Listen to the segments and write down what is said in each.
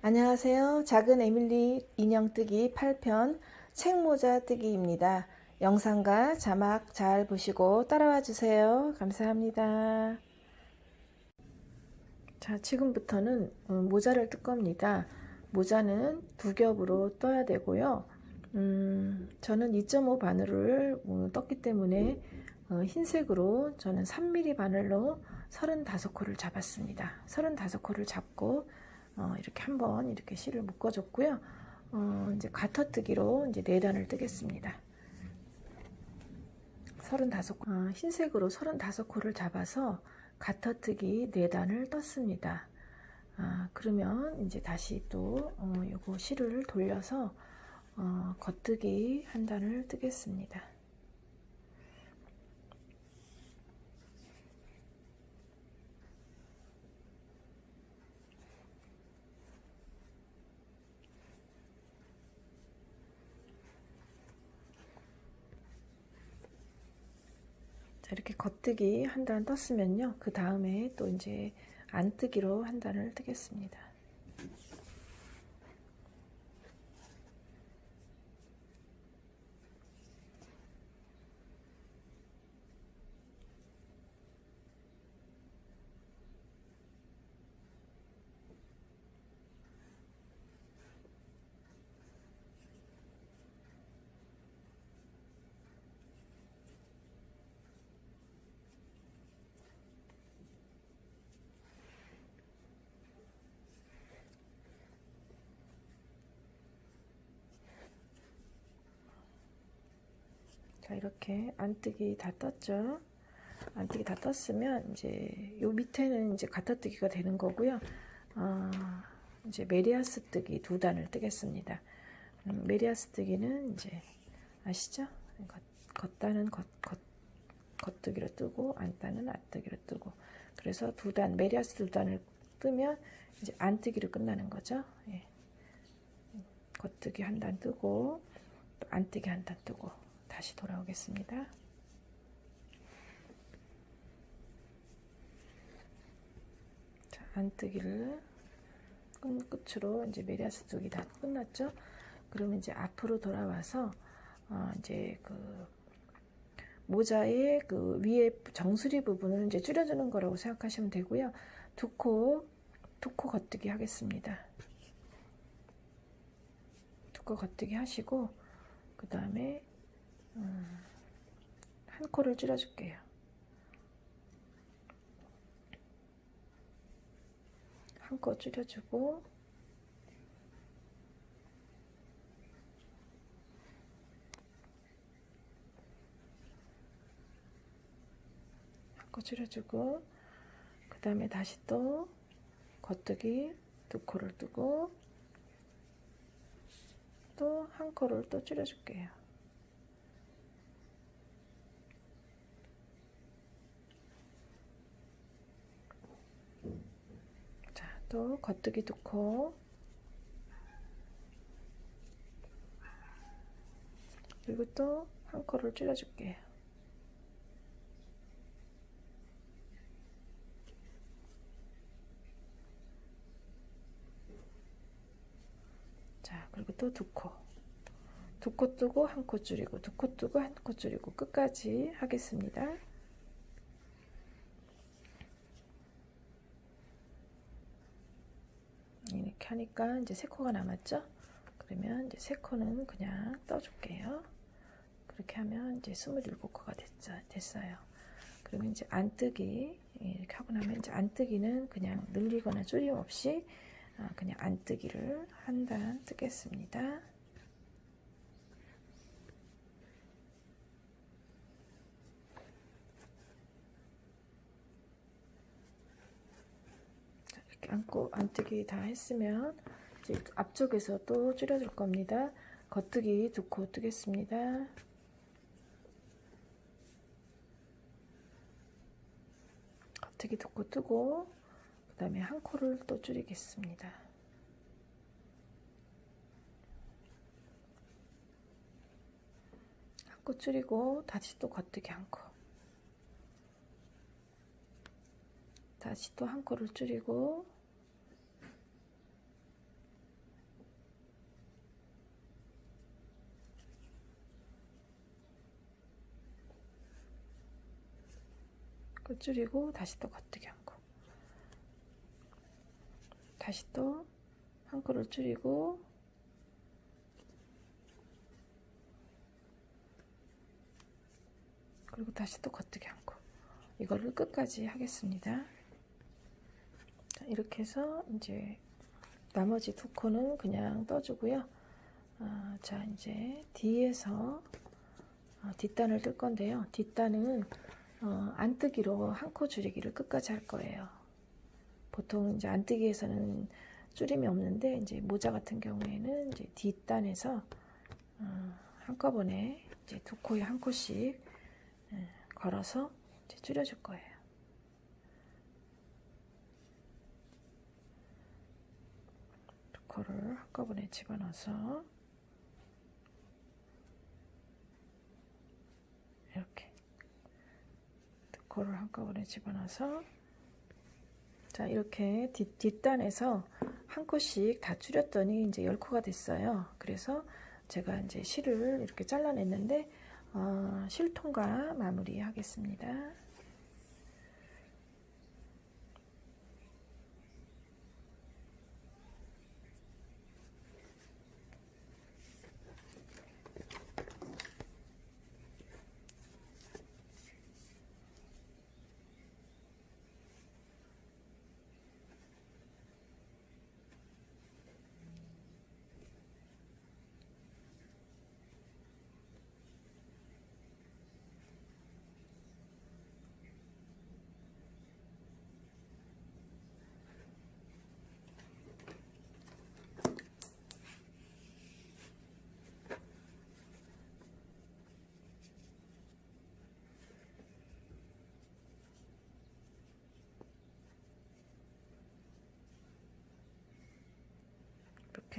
안녕하세요. 작은 에밀리 인형 뜨기 8편 책모자 뜨기입니다. 영상과 자막 잘 보시고 따라와 주세요. 감사합니다. 자, 지금부터는 어, 모자를 뜰 겁니다. 모자는 두 겹으로 떠야 되고요. 음, 저는 2.5 바늘을 어, 떴기 때문에 어, 흰색으로 저는 3mm 바늘로 35코를 잡았습니다. 35코를 잡고 어, 이렇게 한번 이렇게 실을 묶어줬고요. 어, 이제 가터뜨기로 이제 네 단을 뜨겠습니다. 35, 어, 흰색으로 35코를 잡아서 가터뜨기 네 단을 떴습니다. 아, 그러면 이제 다시 또 어, 요거 실을 돌려서 어, 겉뜨기 한 단을 뜨겠습니다. 겉뜨기 한 단 떴으면요. 그 다음에 또 이제 안 뜨기로 한 단을 뜨겠습니다. 자 이렇게 안뜨기 다 떴죠? 안뜨기 다 떴으면 이제 요 밑에는 이제 가터뜨기가 되는 거고요. 어, 이제 메리아스 뜨기 두 단을 뜨겠습니다. 음, 메리아스 뜨기는 이제 아시죠? 겉, 겉단은 겉, 겉, 겉뜨기로 뜨고 안단은 안뜨기로 뜨고. 그래서 두 단 메리아스 두 단을 뜨면 이제 안뜨기로 끝나는 거죠. 예. 겉뜨기 한 단 뜨고 또 안뜨기 한 단 뜨고 다시 돌아오겠습니다. 자, 안뜨기를 끝으로 이제 메리아스 쪽이 다 끝났죠. 그러면 이제 앞으로 돌아와서 어 이제 그 모자의 그 위에 정수리 부분을 이제 줄여주는 거라고 생각하시면 되고요. 두 코, 두 코 겉뜨기 하겠습니다. 두 코 겉뜨기 하시고, 그 다음에 음, 한 코를 줄여줄게요. 한 코 줄여주고 한 코 줄여주고 그 다음에 다시 또 겉뜨기 두 코를 뜨고 또 한 코를 또 줄여줄게요. 또 겉뜨기 두코 그리고 또 한 코를 줄여줄게요. 자 그리고 또 두 코. 두 코 뜨고 한 코 줄이고 두 코 뜨고 한 코 줄이고 끝까지 하겠습니다. 이렇게 하니까 이제 세 코가 남았죠? 그러면 이제 세 코는 그냥 떠줄게요. 그렇게 하면 이제 27코가 됐죠, 됐어요. 그러면 이제 안뜨기 이렇게 하고 나면 이제 안뜨기는 그냥 늘리거나 줄임 없이 아, 그냥 안뜨기를 한 단 뜨겠습니다. 안고 안뜨기 다 했으면 이제 앞쪽에서 또 줄여줄 겁니다. 겉뜨기 두 코 뜨겠습니다. 겉뜨기 두 코 뜨고 그 다음에 한 코를 또 줄이겠습니다. 한 코 줄이고 다시 또 겉뜨기 한 코. 다시 또 한 코를 줄이고 그 줄이고 다시 또 겉뜨기 한 코. 다시 또 한 코를 줄이고 그리고 다시 또 겉뜨기 한 코. 이거를 끝까지 하겠습니다. 자, 이렇게 해서 이제 나머지 두 코는 그냥 떠주고요. 아, 자 이제 뒤에서 어, 뒷단을 뜰 건데요. 뒷단은 어, 안뜨기로 한 코 줄이기를 끝까지 할 거예요. 보통 이제 안뜨기에서는 줄임이 없는데 이제 모자 같은 경우에는 이제 뒷단에서 어, 한꺼번에 이제 두 코에 한 코씩 예, 걸어서 이제 줄여줄 거예요. 두 코를 한꺼번에 집어넣어서 이렇게 두 코를 한꺼번에 집어넣어서 자 이렇게 뒷, 뒷단에서 한 코씩 다 줄였더니 이제 열 코가 됐어요. 그래서 제가 이제 실을 이렇게 잘라냈는데 어, 실통과 마무리 하겠습니다.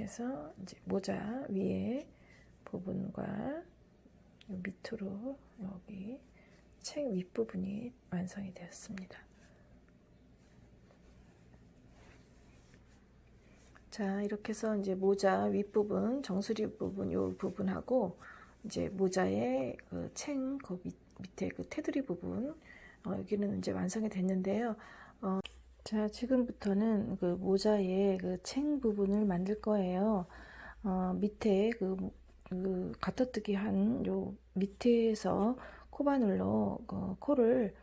이렇게 해서 이제 모자 위에 부분과 밑으로 여기 책 윗부분이 완성이 되었습니다. 자, 이렇게 해서 이제 모자 윗부분, 정수리 부분 요 부분하고 이제 모자의 그 챙 그 밑에 그 테두리 부분 어, 여기는 이제 완성이 됐는데요. 어, 자, 지금부터는 그 모자의 그 챙 부분을 만들 거예요. 어, 밑에 그, 그 가터뜨기 한 요 밑에서 코바늘로 그 코를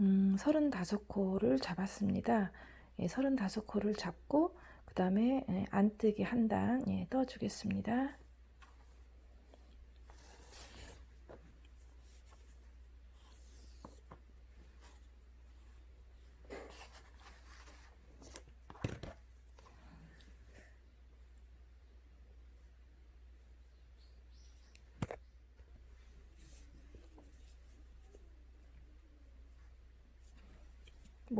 음, 35코를 잡았습니다. 예, 35코를 잡고 그 다음에 예, 안뜨기 한 단 예, 떠주겠습니다.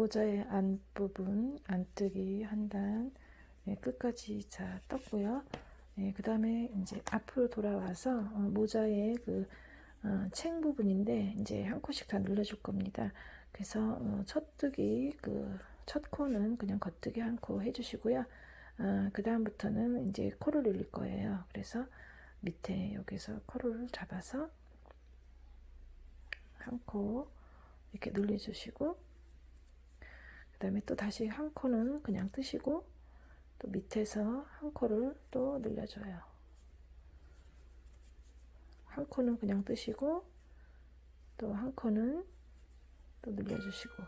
모자의 안부분 안뜨기 한단 네, 끝까지 자 떴고요. 네, 그 다음에 이제 앞으로 돌아와서 어, 모자의 그 어, 챙 부분인데 이제 한 코씩 다 눌러줄 겁니다. 그래서 어, 첫 뜨기 그 첫 코는 그냥 겉뜨기 한 코 해주시고요. 어, 그 다음부터는 이제 코를 늘릴 거예요. 그래서 밑에 여기서 코를 잡아서 한 코 이렇게 눌러주시고 그 다음에 또 다시 한 코는 그냥 뜨시고 또 밑에서 한 코를 또 늘려줘요. 한 코는 그냥 뜨시고 또 한 코는 또 늘려주시고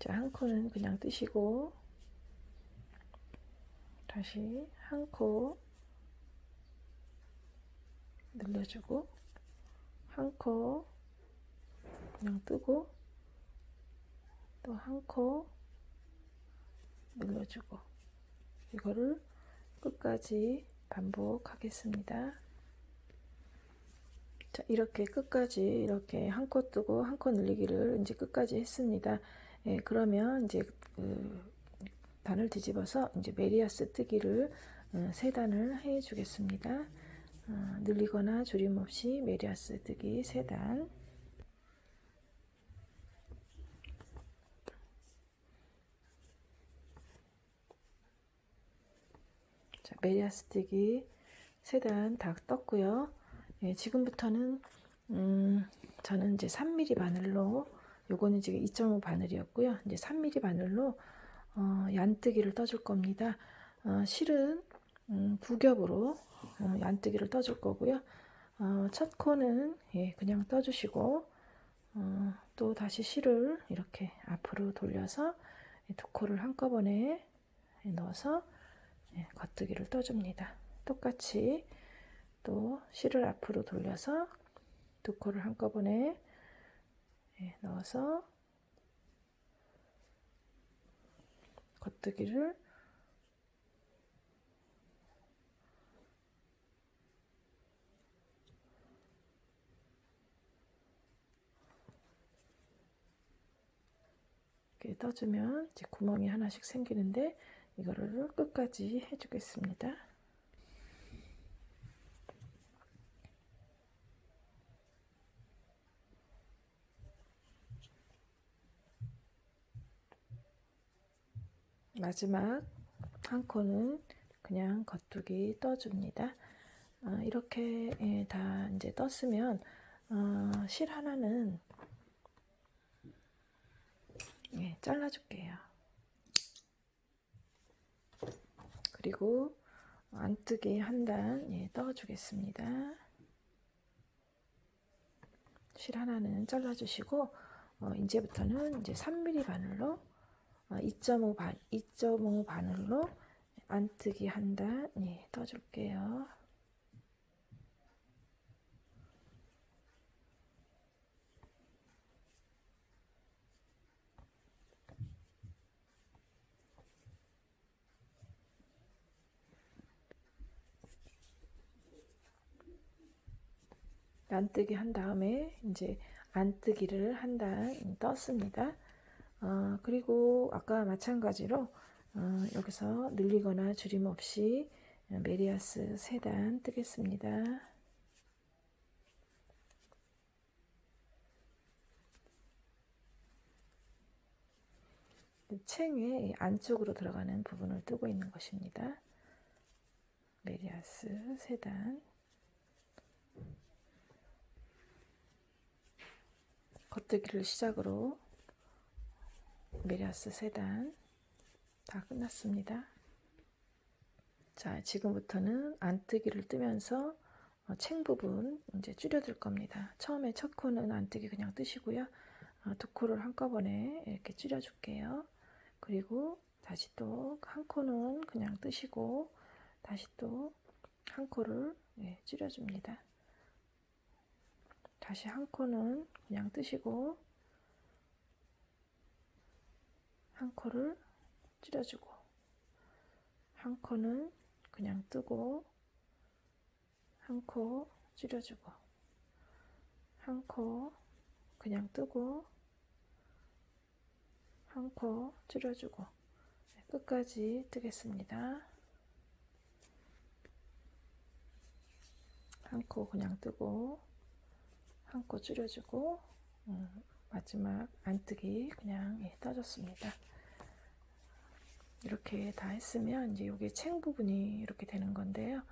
자, 한 코는 그냥 뜨시고 다시 한 코 늘려주고 한 코 그냥 뜨고 또 한 코 늘려주고 이거를 끝까지 반복하겠습니다. 자 이렇게 끝까지 이렇게 한 코 뜨고 한 코 늘리기를 이제 끝까지 했습니다. 예, 그러면 이제 그 단을 뒤집어서 이제 메리아스 뜨기를 어, 세 단을 해 주겠습니다. 어, 늘리거나 줄임 없이 메리아스 뜨기 세 단. 메리아스 뜨기 세단 다 떴고요. 예, 지금부터는 음, 저는 이제 3mm 바늘로 요거는 지금 2.5 바늘이었고요. 이제 3mm 바늘로 어, 얀뜨기를 떠줄 겁니다. 어, 실은 음, 두 겹으로 어, 얀뜨기를 떠줄 거고요. 어, 첫 코는 예, 그냥 떠주시고 어, 또 다시 실을 이렇게 앞으로 돌려서 두 코를 한꺼번에 넣어서 예, 겉뜨기를 떠줍니다. 똑같이 또 실을 앞으로 돌려서 두 코를 한꺼번에 예, 넣어서 겉뜨기를 이렇게 떠주면 이제 구멍이 하나씩 생기는데 이거를 끝까지 해주겠습니다. 마지막 한 코는 그냥 겉두기 떠줍니다. 어, 이렇게 예, 다 이제 떴으면 어, 실 하나는 예, 잘라줄게요. 그리고 안뜨기 한단 예, 떠주겠습니다. 실 하나는 잘라주시고 어, 이제부터는 이제 3mm 바늘로 2.5 어, 반, 2.5 바늘로 안뜨기 한 단 예, 떠줄게요. 안뜨기 한 다음에 이제 안뜨기를 한 단 떴습니다. 어, 그리고 아까 마찬가지로 어, 여기서 늘리거나 줄임 없이 메리아스 3단 뜨겠습니다. 챙의 안쪽으로 들어가는 부분을 뜨고 있는 것입니다. 메리아스 3단 겉뜨기를 시작으로 메리아스 세단 다 끝났습니다. 자, 지금부터는 안뜨기를 뜨면서 어, 챙 부분 이제 줄여들 겁니다. 처음에 첫 코는 안뜨기 그냥 뜨시고요. 어, 두 코를 한꺼번에 이렇게 줄여줄게요. 그리고 다시 또 한 코는 그냥 뜨시고 다시 또 한 코를 예, 줄여줍니다. 다시 한 코는 그냥 뜨시고 한 코를 줄여주고 한 코는 그냥 뜨고 한코 줄여주고 한 코 그냥 뜨고 한코 줄여주고 네, 끝까지 뜨겠습니다. 한 코 그냥 뜨고 한코 줄여주고 음, 마지막 안뜨기 그냥 예, 떠줬습니다. 이렇게 다 했으면 이제 여기 챙 부분이 이렇게 되는 건데요.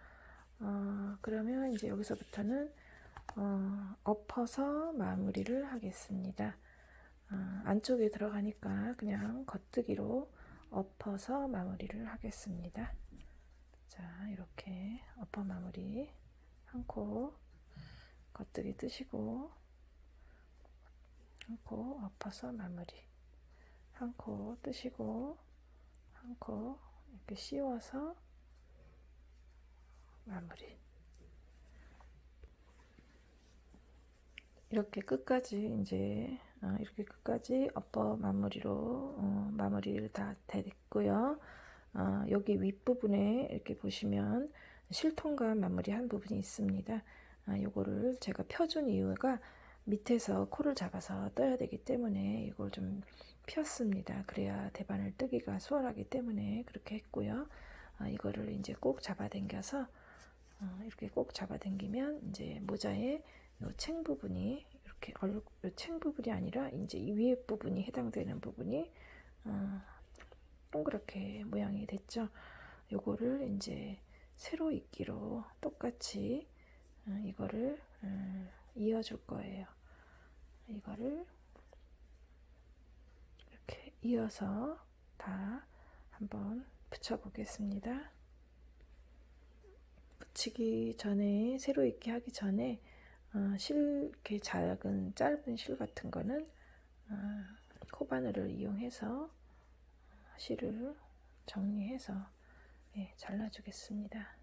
어, 그러면 이제 여기서부터는 어, 엎어서 마무리를 하겠습니다. 어, 안쪽에 들어가니까 그냥 겉뜨기로 엎어서 마무리를 하겠습니다. 자 이렇게 엎어 마무리 한코 겉뜨기 뜨시고 한 코 엎어서 마무리. 한 코 뜨시고 한 코 이렇게 씌워서 마무리. 이렇게 끝까지 이제 어, 이렇게 끝까지 엎어 마무리로 어, 마무리를 다 됐고요. 어, 여기 윗부분에 이렇게 보시면 실통감 마무리 한 부분이 있습니다 아, 요거를 제가 펴준 이유가 밑에서 코를 잡아서 떠야 되기 때문에 이걸 좀 폈습니다. 그래야 대반을 뜨기가 수월하기 때문에 그렇게 했고요. 어, 이거를 이제 꼭 잡아당겨서 어, 이렇게 꼭 잡아당기면 이제 모자의 챙 부분이 이렇게 얼, 챙 부분이 아니라 이제 이 위에 부분이 해당되는 부분이 어, 동그랗게 모양이 됐죠. 요거를 이제 세로 입기로 똑같이 어, 이거를 음, 이어줄 거예요. 이거를 이렇게 이어서 다 한번 붙여 보겠습니다. 붙이기 전에 새로 익게 하기 전에 어, 실 이렇게 작은 짧은 실 같은 거는 어, 코바늘을 이용해서 실을 정리해서 예, 잘라주겠습니다.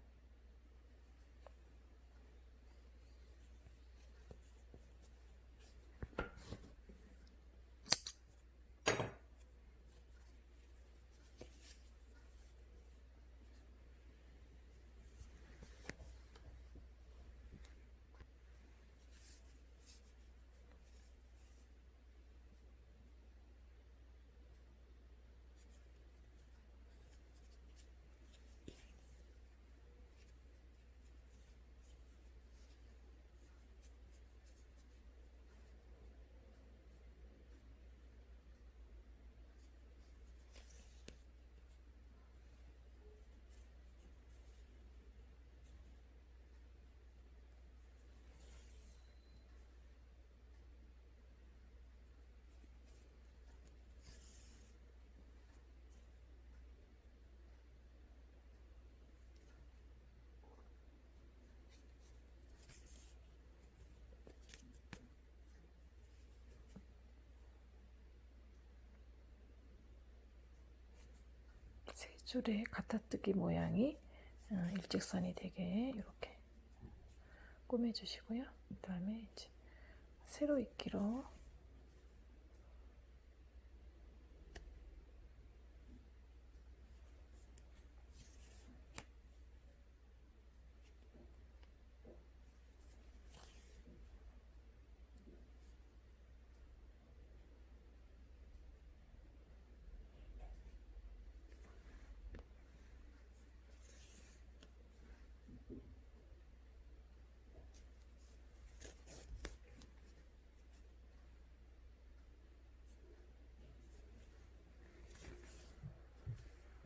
세 줄의 갖다뜨기 모양이 어, 일직선이 되게 이렇게 꾸며주시고요. 그 다음에 이제 세로 익기로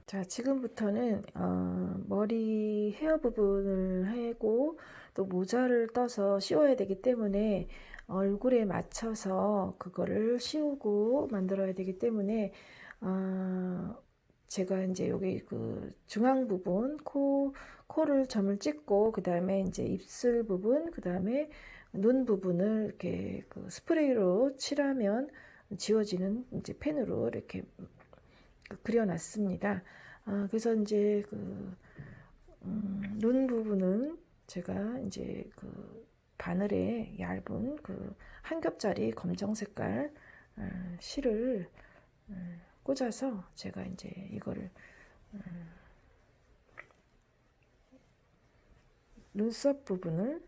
자, 지금부터는 어, 머리 헤어 부분을 하고 또 모자를 떠서 씌워야 되기 때문에 얼굴에 맞춰서 그거를 씌우고 만들어야 되기 때문에 어, 제가 이제 여기 그 중앙 부분 코 코를 점을 찍고 그 다음에 이제 입술 부분 그 다음에 눈 부분을 이렇게 그 스프레이로 칠하면 지워지는 이제 펜으로 이렇게 그려놨습니다. 아, 그래서 이제 그, 음, 눈 부분은 제가 이제 그 바늘에 얇은 그 한 겹짜리 검정 색깔 어, 실을 어, 꽂아서 제가 이제 이거를 어, 눈썹 부분을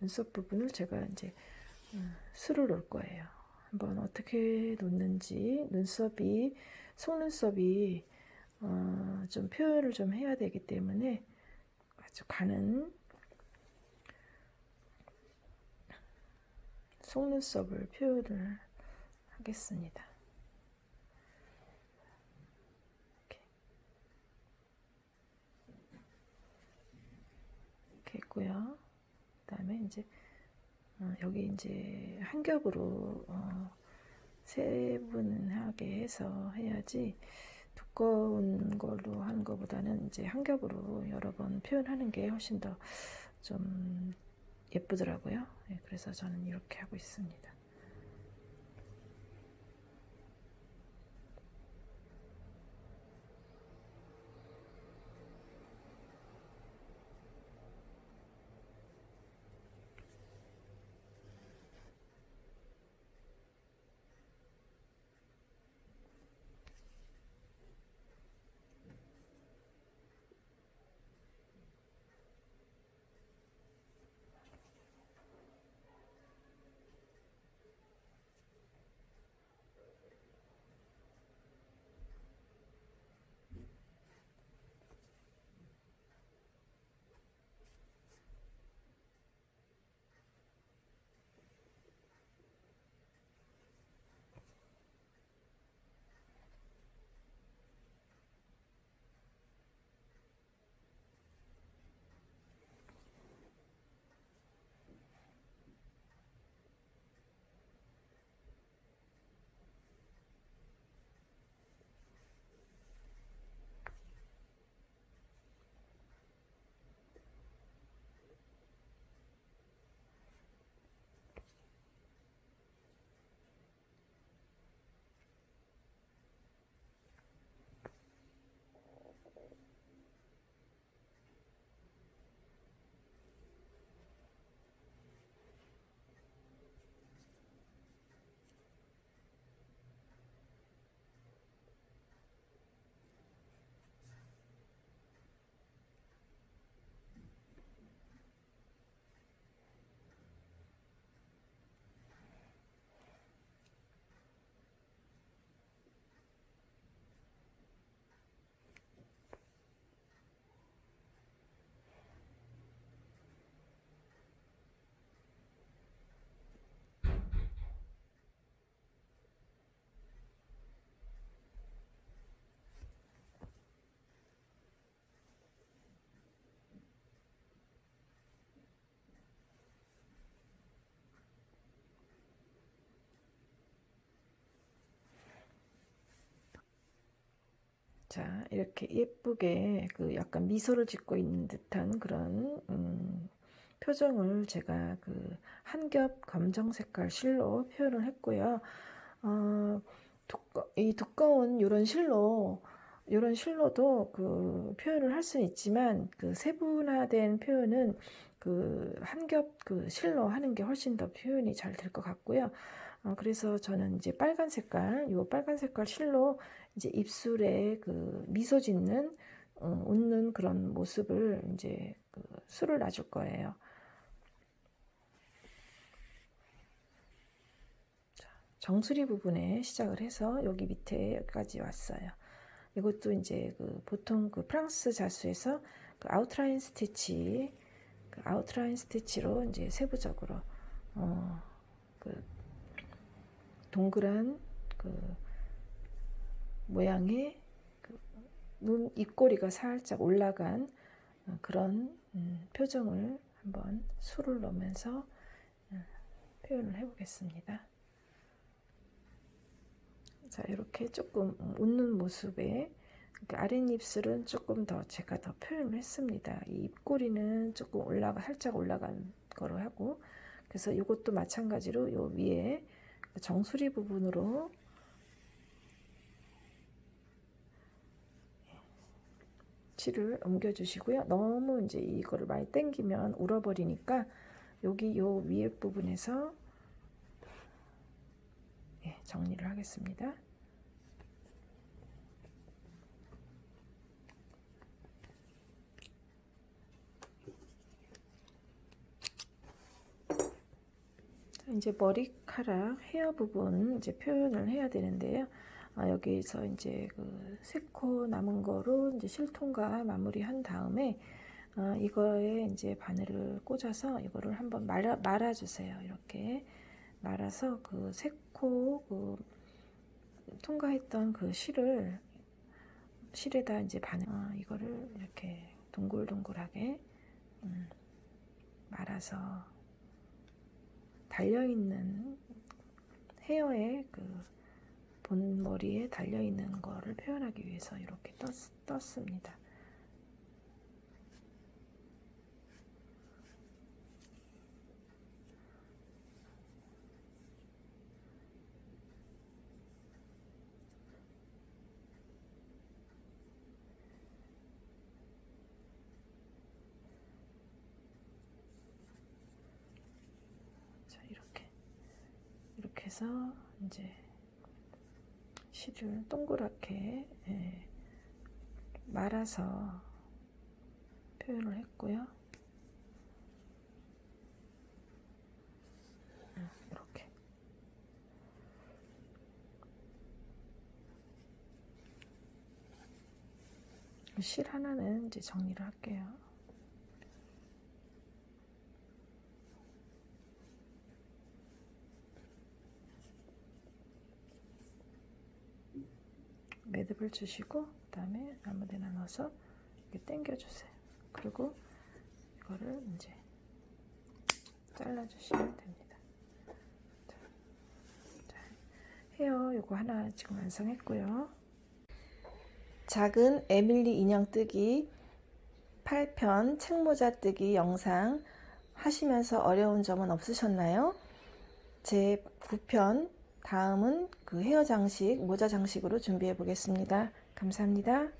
눈썹 부분을 제가 이제 수를 놓을 거예요. 한번 어떻게 놓는지 눈썹이 속눈썹이 어, 좀 표현을 좀 해야 되기 때문에 아주 가는 속눈썹을 표현을 하겠습니다. 이렇게, 있고요. 그 다음에 이제 어, 여기 이제 한 겹으로 어, 세분하게 해서 해야지 두꺼운 걸로 하는 것보다는 이제 한 겹으로 여러 번 표현하는 게 훨씬 더 좀 예쁘더라고요. 네, 그래서 저는 이렇게 하고 있습니다. 자, 이렇게 예쁘게 그 약간 미소를 짓고 있는 듯한 그런 음, 표정을 제가 그 한 겹 검정 색깔 실로 표현을 했고요. 어, 두꺼, 이 두꺼운 이런 실로 이런 실로도 그 표현을 할 수는 있지만 그 세분화된 표현은 그 한 겹 그 실로 하는 게 훨씬 더 표현이 잘 될 것 같고요. 어, 그래서 저는 이제 빨간 색깔, 요 빨간 색깔 실로 이제 입술에 그 미소 짓는 어, 웃는 그런 모습을 이제 그 술을 놔줄 거예요. 정수리 부분에 시작을 해서 여기 밑에 여기까지 왔어요. 이것도 이제 그 보통 그 프랑스 자수에서 그 아웃라인 스티치, 그 아웃라인 스티치로 이제 세부적으로 어, 그 동그란 그 모양의 그눈 입꼬리가 살짝 올라간 어, 그런 음, 표정을 한번 술을 넣으면서 어, 표현을 해보겠습니다. 자 이렇게 조금 웃는 모습에 아랫입술은 조금 더 제가 더 표현을 했습니다. 이 입꼬리는 조금 올라가 살짝 올라간 거로 하고 그래서 이것도 마찬가지로 요 위에 정수리 부분으로 칠을 옮겨 주시고요. 너무 이제 이거를 많이 당기면 울어버리니까 여기 요 위에 부분에서 예, 정리를 하겠습니다. 이제 머리카락 헤어 부분 이제 표현을 해야 되는데요. 아, 여기서 이제 그 세코 남은 거로 이제 실통과 마무리한 다음에 어, 이거에 이제 바늘을 꽂아서 이거를 한번 말아, 말아주세요. 이렇게 말아서 그 세코 그 통과했던 그 실을 실에다 이제 바늘 어, 이거를 이렇게 동글동글하게 음, 말아서 달려있는 헤어에 그 본 머리에 달려있는 거를 표현하기 위해서 이렇게 떴, 떴습니다. 자 이렇게 이렇게 해서 이제 실을 동그랗게 예, 말아서 표현을 했고요. 이렇게 실 하나는 이제 정리를 할게요. 매듭을 주시고 그 다음에 아무데나 넣어서 이렇게 당겨 주세요. 그리고 이거를 이제 잘라 주시면 됩니다. 자, 자, 헤어 요거 하나 지금 완성했고요. 작은 에밀리 인형 뜨기 8편 책모자 뜨기 영상 하시면서 어려운 점은 없으셨나요? 제 9편 다음은 그 헤어 장식, 모자 장식으로 준비해 보겠습니다. 감사합니다.